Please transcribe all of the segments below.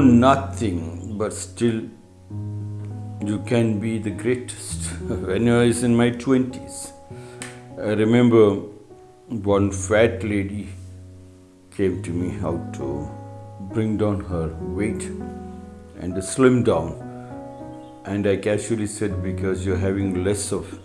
Nothing, but still you can be the greatest. when I was in my 20s, I remember one fat lady came to me how to bring down her weight and slim down. And I casually said, because you're having less of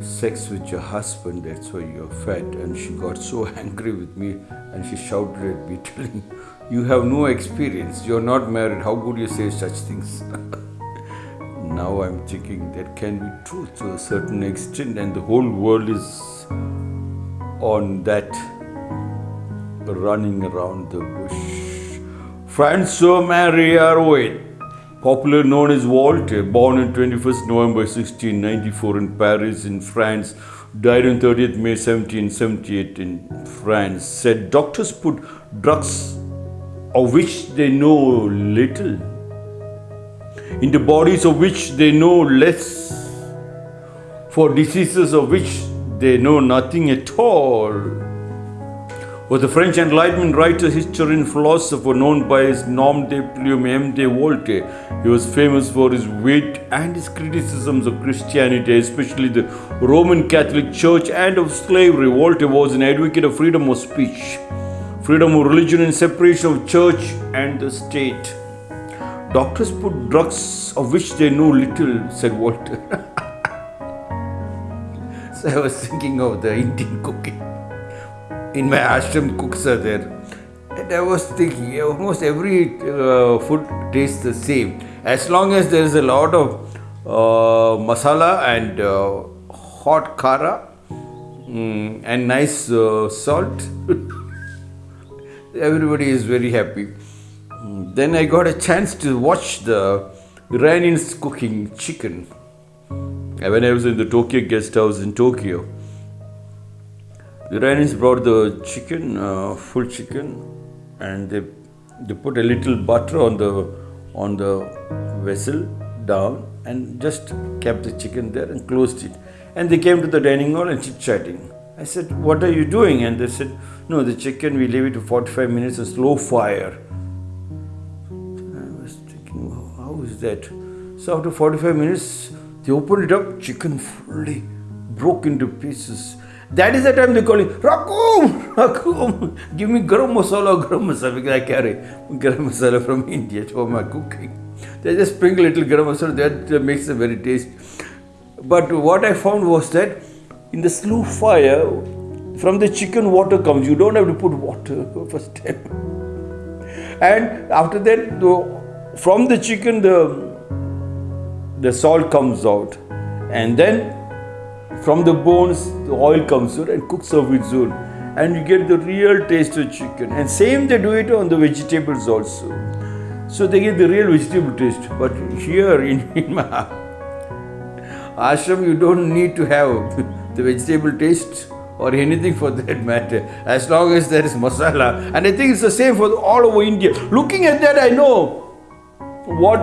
sex with your husband, that's why you're fat. And she got so angry with me and she shouted at me, telling, You have no experience, you're not married, how could you say such things? now I'm thinking that can be true to a certain extent, and the whole world is on that running around the bush. Francois-Marie Arouet, popularly known as Voltaire, born on 21st November 1694 in Paris in France, died on 30th May 1778 in France, said doctors put drugs of which they know little in the bodies of which they know less, for diseases of which they know nothing at all. Was the French Enlightenment writer, historian, philosopher known by his nom de plume M. de Voltaire. He was famous for his wit and his criticisms of Christianity, especially the Roman Catholic Church and of slavery. Voltaire was an advocate of freedom of speech, freedom of religion, and separation of church and the state. Doctors put drugs of which they know little, said Voltaire. so I was thinking of the Indian cooking. In my ashram, cooks are there. And I was thinking, almost every uh, food tastes the same. As long as there is a lot of uh, masala and uh, hot kara mm, and nice uh, salt, everybody is very happy. Then I got a chance to watch the Iranians cooking chicken. When I was in the Tokyo guest house in Tokyo, the Iranians brought the chicken, uh, full chicken, and they they put a little butter on the on the vessel down and just kept the chicken there and closed it. And they came to the dining hall and chit chatting. I said, "What are you doing?" And they said, "No, the chicken we leave it to 45 minutes on slow fire." I was thinking, how is that? So after 45 minutes, they opened it up, chicken fully broke into pieces. That is the time they call it Rakum, Rakum. Give me garam masala, garam masala because I carry garam masala from India for my cooking. They just sprinkle little garam masala that makes it very tasty. But what I found was that in the slow fire, from the chicken water comes. You don't have to put water first time. And after that, the, from the chicken, the the salt comes out, and then from the bones, the oil comes out and cooks of its own. And you get the real taste of chicken. And same they do it on the vegetables also. So they get the real vegetable taste. But here in, in my ashram, you don't need to have the vegetable taste or anything for that matter, as long as there is masala. And I think it's the same for all over India. Looking at that, I know what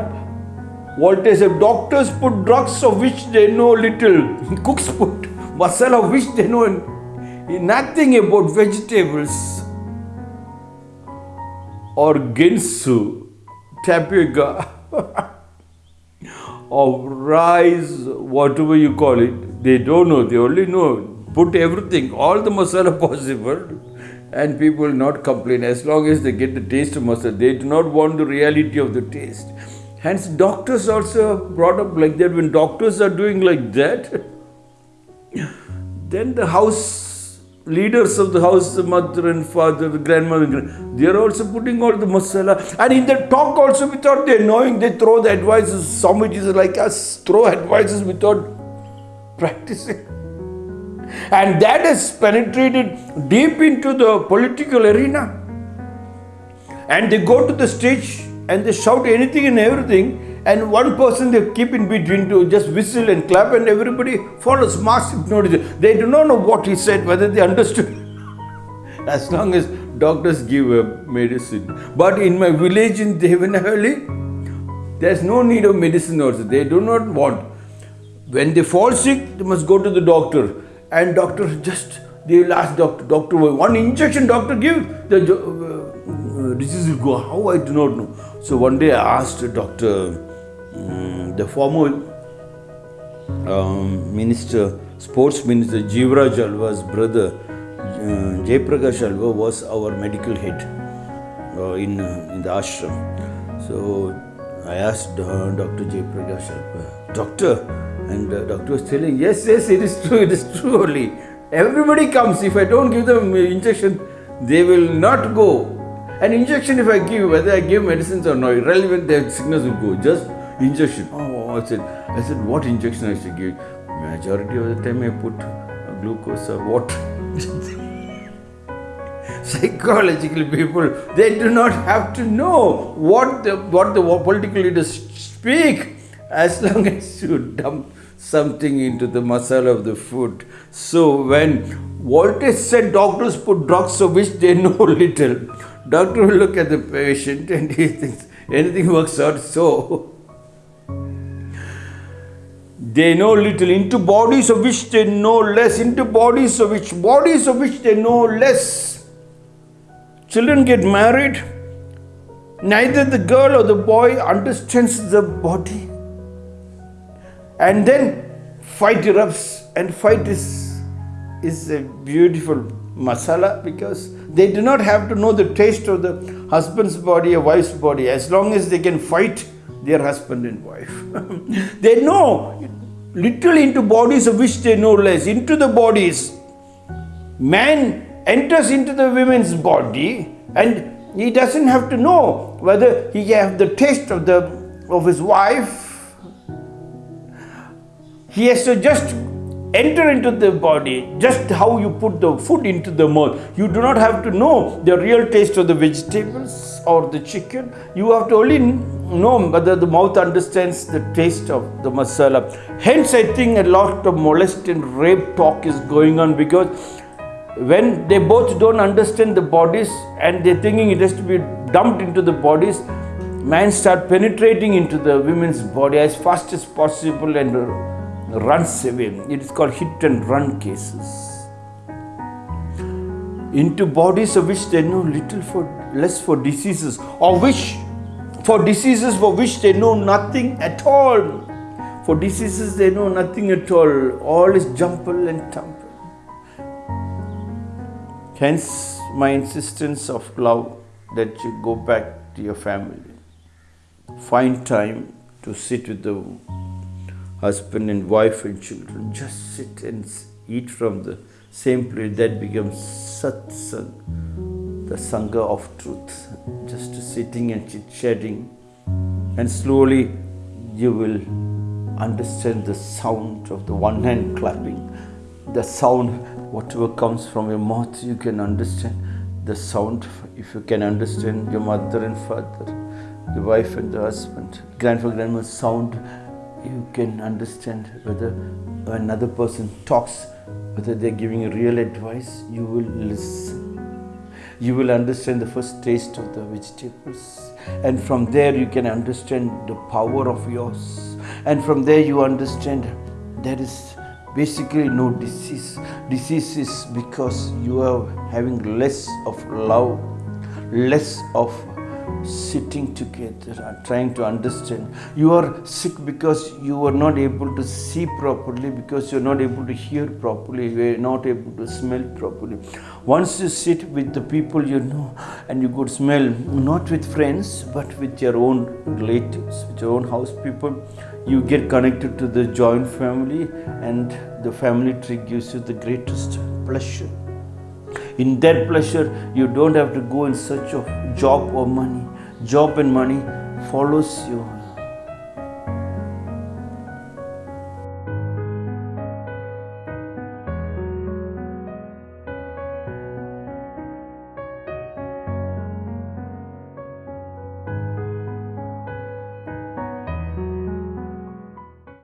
Voltaire said, doctors put drugs of which they know little. Cooks put masala of which they know nothing about vegetables. Or ginsu, tapioca, of rice, whatever you call it. They don't know, they only know. Put everything, all the masala possible and people will not complain as long as they get the taste of masala. They do not want the reality of the taste. Hence, doctors also brought up like that. When doctors are doing like that, then the house leaders of the house, the mother and father, the grandmother, they are also putting all the masala. And in the talk also, without their knowing, they throw the advices. Some is like us throw advices without practicing. And that has penetrated deep into the political arena. And they go to the stage and they shout anything and everything and one person they keep in between to just whistle and clap and everybody follows mass hypnotism. They do not know what he said, whether they understood. as long as doctors give a medicine. But in my village in Devanahalli, there's no need of medicine also. They do not want. When they fall sick, they must go to the doctor. And doctor just, they will ask doctor, doctor, one injection doctor give, the uh, disease will go. How I do not know. So one day I asked Doctor, um, the former um, minister, sports minister Jivraj Alva's brother, uh, Jaiprakash Alva was our medical head uh, in uh, in the ashram. So I asked uh, Dr. Jaiprakash Alva, doctor, and uh, doctor was telling, yes, yes, it is true, it is true only. Everybody comes. If I don't give them injection, they will not go. An injection, if I give, whether I give medicines or not, irrelevant, their sickness will go. Just injection. Oh, I said, I said, what injection I should give? Majority of the time I put glucose or water. psychological people they do not have to know what the what the political leaders speak as long as you dump something into the masala of the food. So when Voltaire said doctors put drugs of which they know little, doctor will look at the patient and he thinks anything works out so. They know little into bodies of which they know less, into bodies of which bodies of which they know less. Children get married. Neither the girl or the boy understands the body and then fight erupts and fight is is a beautiful masala because they do not have to know the taste of the husband's body or wife's body. As long as they can fight their husband and wife. They know literally into bodies of which they know less. Into the bodies. Man enters into the woman's body and he doesn't have to know whether he have the taste of the of his wife he has to just enter into the body, just how you put the food into the mouth. You do not have to know the real taste of the vegetables or the chicken. You have to only know whether the mouth understands the taste of the masala. Hence, I think a lot of molest and rape talk is going on because when they both don't understand the bodies and they're thinking it has to be dumped into the bodies, man start penetrating into the women's body as fast as possible and runs away. It is called hit and run cases. Into bodies of which they know little for less for diseases, or which for diseases for which they know nothing at all. For diseases they know nothing at all. All is jumble and tumble. Hence my insistence of love that you go back to your family. Find time to sit with the husband and wife and children just sit and eat from the same plate. That becomes satsang, the sangha of truth. Just sitting and chit chatting, and slowly you will understand the sound of the one hand clapping, the sound, whatever comes from your mouth, you can understand the sound. If you can understand your mother and father, the wife and the husband, grandfather, grandmother, sound you can understand whether another person talks, whether they're giving real advice, you will listen. You will understand the first taste of the vegetables. And from there, you can understand the power of yours. And from there, you understand there is basically no disease. Disease is because you are having less of love, less of sitting together and trying to understand. You are sick because you are not able to see properly, because you are not able to hear properly, you are not able to smell properly. Once you sit with the people you know and you could smell, not with friends, but with your own relatives, with your own house people, you get connected to the joint family and the family tree gives you the greatest pleasure. In that pleasure, you don't have to go in search of job or money. Job and money follows you